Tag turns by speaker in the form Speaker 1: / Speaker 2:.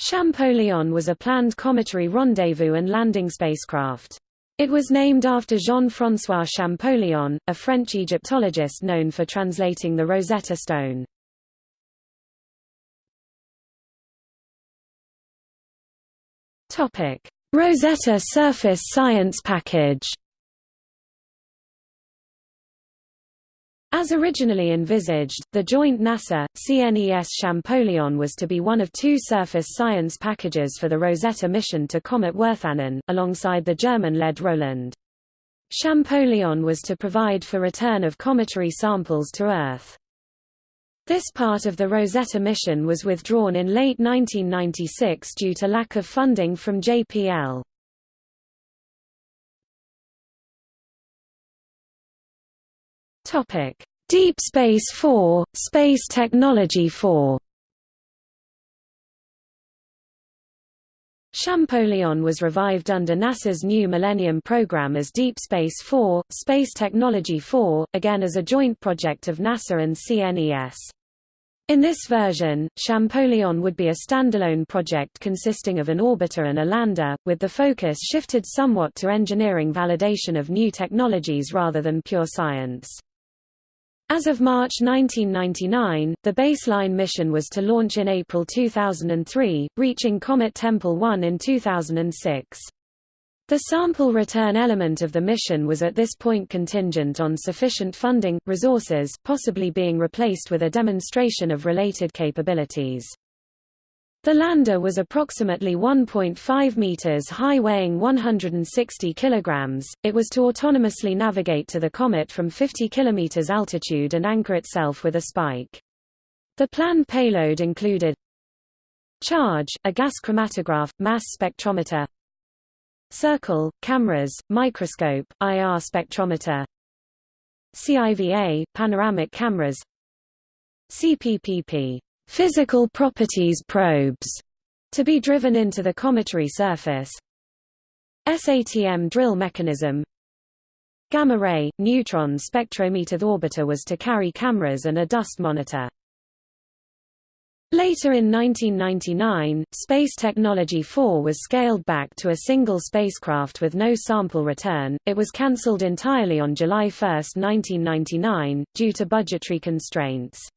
Speaker 1: Champollion was a planned cometary rendezvous and landing spacecraft. It was named after Jean-François Champollion, a French Egyptologist known for translating the Rosetta Stone. Rosetta Surface Science Package As originally envisaged, the joint NASA, CNES Champollion was to be one of two surface science packages for the Rosetta mission to Comet Wirtanen, alongside the German-led Roland. Champollion was to provide for return of cometary samples to Earth. This part of the Rosetta mission was withdrawn in late 1996 due to lack of funding from JPL. Topic: Deep Space 4, Space Technology 4. Champollion was revived under NASA's new Millennium program as Deep Space 4, Space Technology 4, again as a joint project of NASA and CNES. In this version, Champollion would be a standalone project consisting of an orbiter and a lander, with the focus shifted somewhat to engineering validation of new technologies rather than pure science. As of March 1999, the baseline mission was to launch in April 2003, reaching Comet Tempel 1 in 2006. The sample return element of the mission was at this point contingent on sufficient funding, resources, possibly being replaced with a demonstration of related capabilities. The lander was approximately 1.5 meters high weighing 160 kilograms. It was to autonomously navigate to the comet from 50 kilometers altitude and anchor itself with a spike. The planned payload included charge, a gas chromatograph, mass spectrometer, circle, cameras, microscope, IR spectrometer, CIVA, panoramic cameras, CPPP physical properties probes to be driven into the cometary surface. SATM drill mechanism Gamma ray, neutron spectrometer The orbiter was to carry cameras and a dust monitor. Later in 1999, Space Technology 4 was scaled back to a single spacecraft with no sample return. It was cancelled entirely on July 1, 1999, due to budgetary constraints.